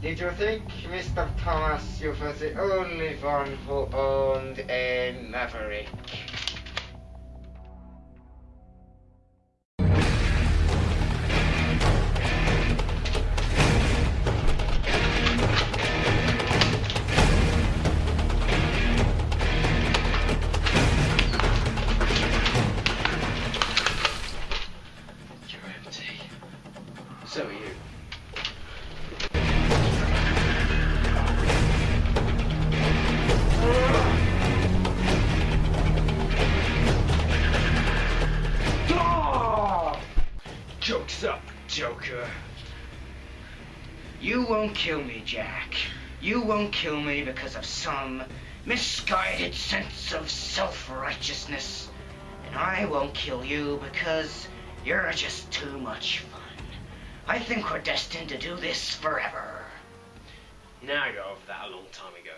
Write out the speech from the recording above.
Did you think, Mr. Thomas, you were the only one who owned a Maverick? You're empty. So are you. Joke's up, Joker. You won't kill me, Jack. You won't kill me because of some misguided sense of self-righteousness. And I won't kill you because you're just too much fun. I think we're destined to do this forever. Now I got over that a long time ago.